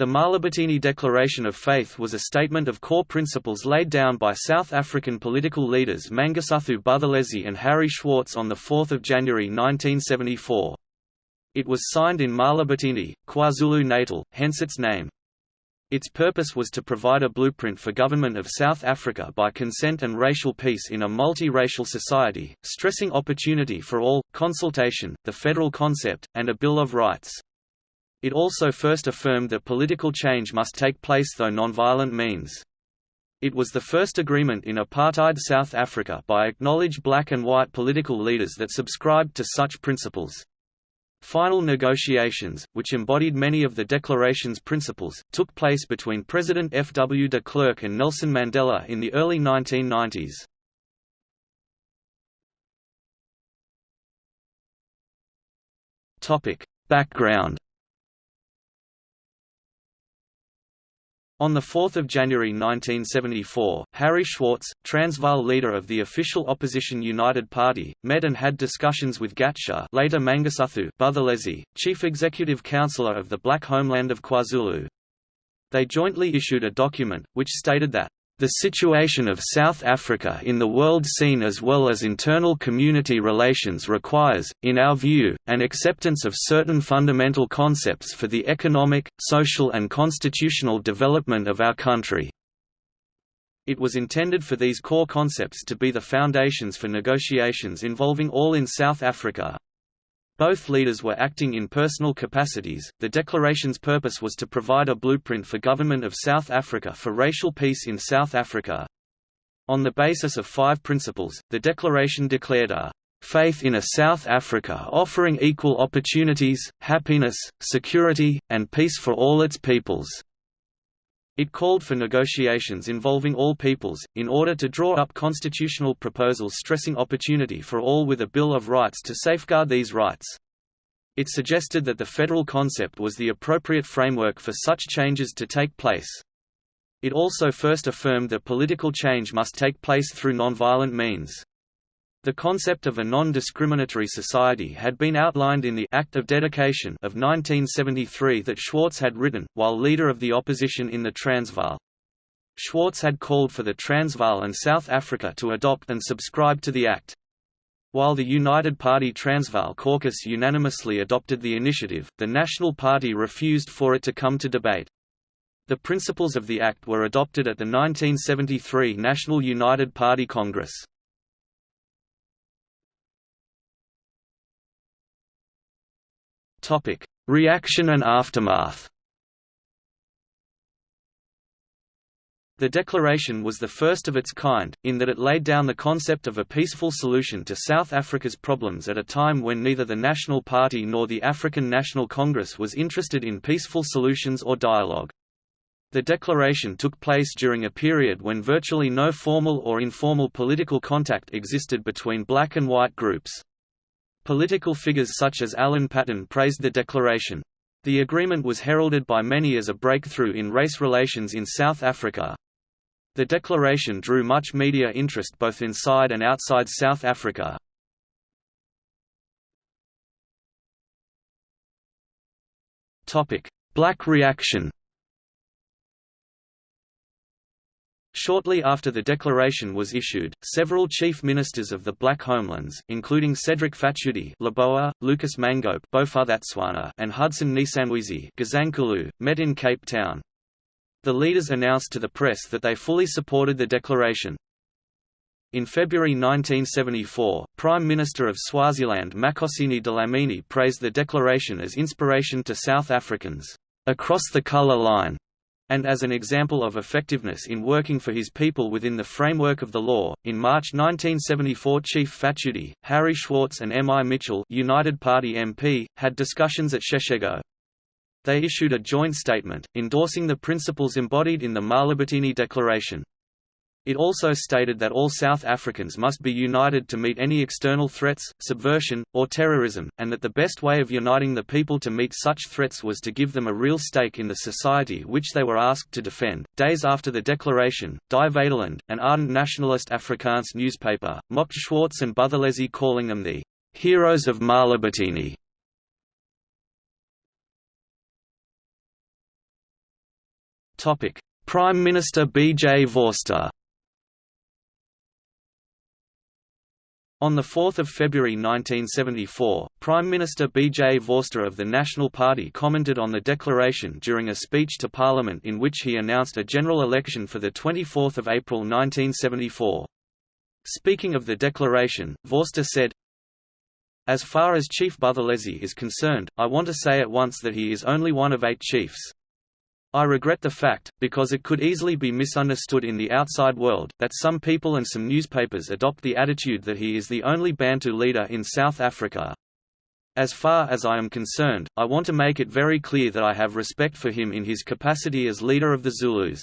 The Mahlabatini Declaration of Faith was a statement of core principles laid down by South African political leaders Mangosuthu Buthelezi and Harry Schwartz on 4 January 1974. It was signed in Mahlabatini, KwaZulu-Natal, hence its name. Its purpose was to provide a blueprint for government of South Africa by consent and racial peace in a multi-racial society, stressing opportunity for all, consultation, the federal concept, and a Bill of Rights. It also first affirmed that political change must take place through nonviolent means. It was the first agreement in apartheid South Africa by acknowledged black and white political leaders that subscribed to such principles. Final negotiations, which embodied many of the Declaration's principles, took place between President F. W. de Klerk and Nelson Mandela in the early 1990s. Background On 4 January 1974, Harry Schwartz, Transvaal leader of the official opposition United Party, met and had discussions with Gatsha later Mangosuthu Buthelezi, chief executive councillor of the Black Homeland of KwaZulu. They jointly issued a document, which stated that the situation of South Africa in the world scene as well as internal community relations requires, in our view, an acceptance of certain fundamental concepts for the economic, social and constitutional development of our country. It was intended for these core concepts to be the foundations for negotiations involving all in South Africa, both leaders were acting in personal capacities. The declaration's purpose was to provide a blueprint for government of South Africa for racial peace in South Africa. On the basis of five principles, the declaration declared a faith in a South Africa offering equal opportunities, happiness, security, and peace for all its peoples. It called for negotiations involving all peoples, in order to draw up constitutional proposals stressing opportunity for all with a Bill of Rights to safeguard these rights. It suggested that the federal concept was the appropriate framework for such changes to take place. It also first affirmed that political change must take place through nonviolent means. The concept of a non-discriminatory society had been outlined in the Act of Dedication of 1973 that Schwartz had written, while leader of the opposition in the Transvaal. Schwartz had called for the Transvaal and South Africa to adopt and subscribe to the Act. While the United Party Transvaal caucus unanimously adopted the initiative, the National Party refused for it to come to debate. The principles of the Act were adopted at the 1973 National United Party Congress. Topic: Reaction and aftermath. The declaration was the first of its kind, in that it laid down the concept of a peaceful solution to South Africa's problems at a time when neither the National Party nor the African National Congress was interested in peaceful solutions or dialogue. The declaration took place during a period when virtually no formal or informal political contact existed between black and white groups. Political figures such as Alan Paton praised the declaration. The agreement was heralded by many as a breakthrough in race relations in South Africa. The declaration drew much media interest both inside and outside South Africa. Black reaction Shortly after the declaration was issued, several chief ministers of the Black Homelands, including Cedric Phatudi Lebowa, Lucas Mangope and Hudson Ntsanwisi met in Cape Town. The leaders announced to the press that they fully supported the declaration. In February 1974, Prime Minister of Swaziland Makhosini Dlamini praised the declaration as inspiration to South Africans, "...across the colour line." And as an example of effectiveness in working for his people within the framework of the law. In March 1974, Chief Phatudi, Harry Schwartz, and M. I. Mitchell, United Party MP, had discussions at Seshego. They issued a joint statement, endorsing the principles embodied in the Mahlabatini Declaration. It also stated that all South Africans must be united to meet any external threats, subversion, or terrorism, and that the best way of uniting the people to meet such threats was to give them a real stake in the society which they were asked to defend. Days after the declaration, Die Vaderland, an ardent nationalist Afrikaans newspaper, mocked Schwartz and Buthelezi calling them the heroes of Mahlabatini. Prime Minister B. J. Vorster On 4 February 1974, Prime Minister B. J. Vorster of the National Party commented on the declaration during a speech to Parliament in which he announced a general election for 24 April 1974. Speaking of the declaration, Vorster said, As far as Chief Buthelezi is concerned, I want to say at once that he is only one of eight chiefs. I regret the fact, because it could easily be misunderstood in the outside world, that some people and some newspapers adopt the attitude that he is the only Bantu leader in South Africa. As far as I am concerned, I want to make it very clear that I have respect for him in his capacity as leader of the Zulus.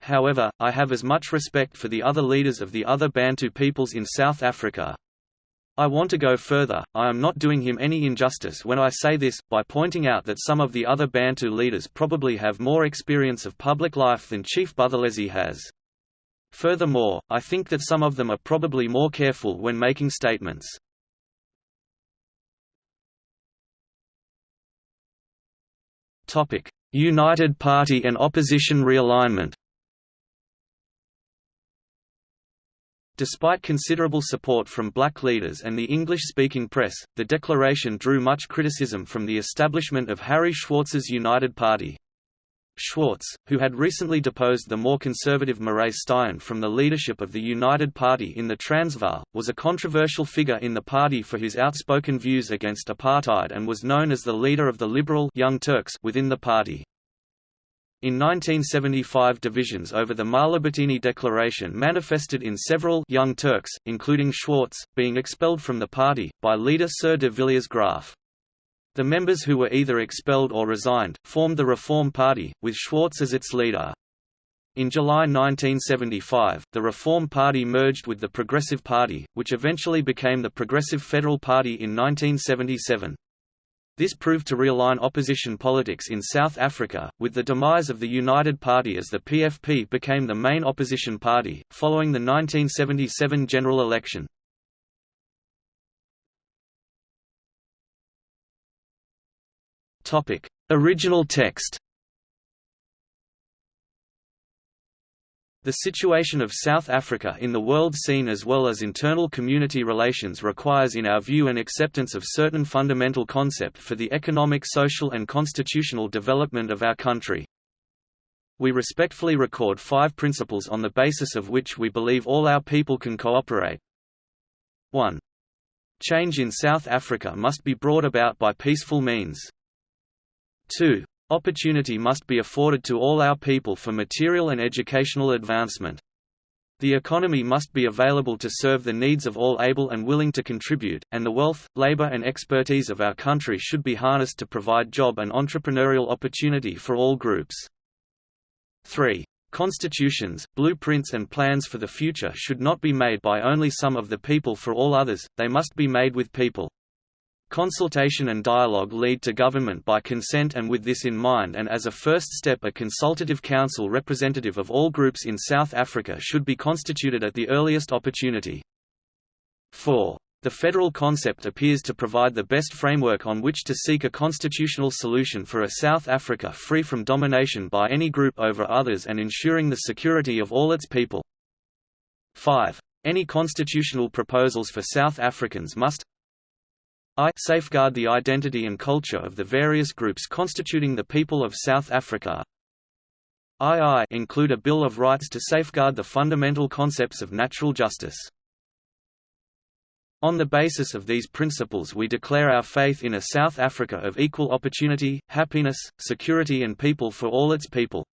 However, I have as much respect for the other leaders of the other Bantu peoples in South Africa, I want to go further, I am not doing him any injustice when I say this, by pointing out that some of the other Bantu leaders probably have more experience of public life than Chief Buthelezi has. Furthermore, I think that some of them are probably more careful when making statements. United Party and opposition realignment Despite considerable support from black leaders and the English-speaking press, the declaration drew much criticism from the establishment of Harry Schwartz's United Party. Schwartz, who had recently deposed the more conservative Marais Steyn from the leadership of the United Party in the Transvaal, was a controversial figure in the party for his outspoken views against apartheid and was known as the leader of the liberal Young Turks within the party. In 1975 divisions over the Mahlabatini Declaration manifested in several Young Turks, including Schwartz, being expelled from the party, by leader Sir de Villiers Graaff. The members who were either expelled or resigned, formed the Reform Party, with Schwartz as its leader. In July 1975, the Reform Party merged with the Progressive Party, which eventually became the Progressive Federal Party in 1977. This proved to realign opposition politics in South Africa, with the demise of the United Party as the PFP became the main opposition party, following the 1977 general election. Original text The situation of South Africa in the world scene as well as internal community relations requires in our view an acceptance of certain fundamental concept for the economic social and constitutional development of our country. We respectfully record five principles on the basis of which we believe all our people can cooperate. 1. Change in South Africa must be brought about by peaceful means. 2. Opportunity must be afforded to all our people for material and educational advancement. The economy must be available to serve the needs of all able and willing to contribute, and the wealth, labor and expertise of our country should be harnessed to provide job and entrepreneurial opportunity for all groups. 3. Constitutions, blueprints and plans for the future should not be made by only some of the people for all others, they must be made with people. Consultation and dialogue lead to government by consent and with this in mind and as a first step a consultative council representative of all groups in South Africa should be constituted at the earliest opportunity. 4. The federal concept appears to provide the best framework on which to seek a constitutional solution for a South Africa free from domination by any group over others and ensuring the security of all its people. 5. Any constitutional proposals for South Africans must I safeguard the identity and culture of the various groups constituting the people of South Africa. II include a Bill of Rights to safeguard the fundamental concepts of natural justice. On the basis of these principles we declare our faith in a South Africa of equal opportunity, happiness, security and people for all its people.